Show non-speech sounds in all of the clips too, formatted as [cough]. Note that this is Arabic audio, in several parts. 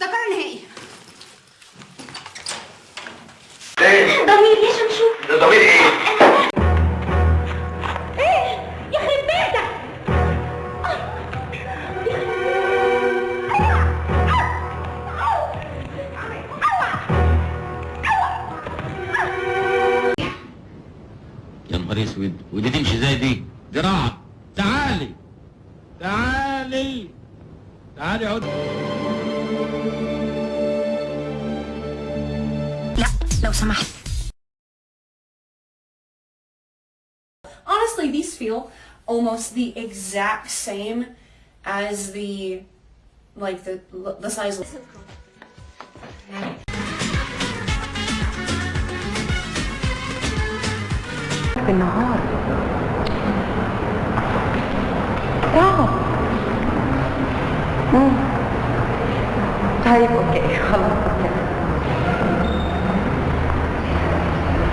ده قرار نهائي إيه؟ ضمير يا شمشون ده ضمير إيه؟ إيه؟ يخرب بيتك يا نهار أسود. ودي تمشي إزاي دي؟ زراعة تعالي. تعالي. تعالي عد لو سمحت Honestly, these feel almost the exact same as the like the the size. بالنهار تعب مم. طيب اوكي خلاص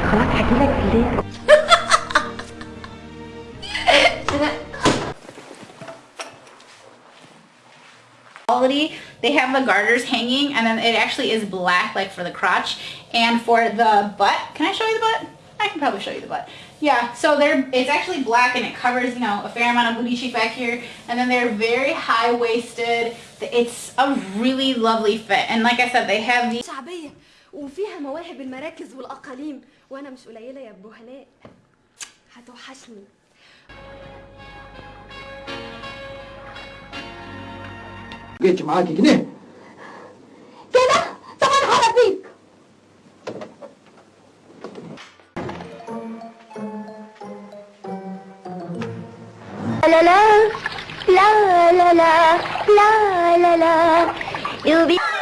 [laughs] خلاص هجيلك بالليل quality they have the garters hanging and then it actually is black like for the crotch and for the butt can I show you the butt I can probably show you the butt yeah so they're it's actually black and it covers you know a fair amount of booty cheek back here and then they're very high-waisted it's a really lovely fit and like I said they have the شعبية وفيها مواهب المراكز والأقاليم. وأنا مش قليلة يا أبو هناء هتوحشني. جيت معاكي جنيه. كده؟ طب أنا هربيك. لا لا لا. لا لا لا. لا لا you'll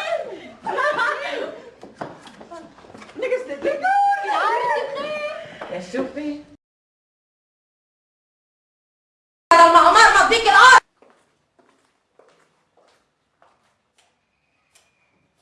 Seu.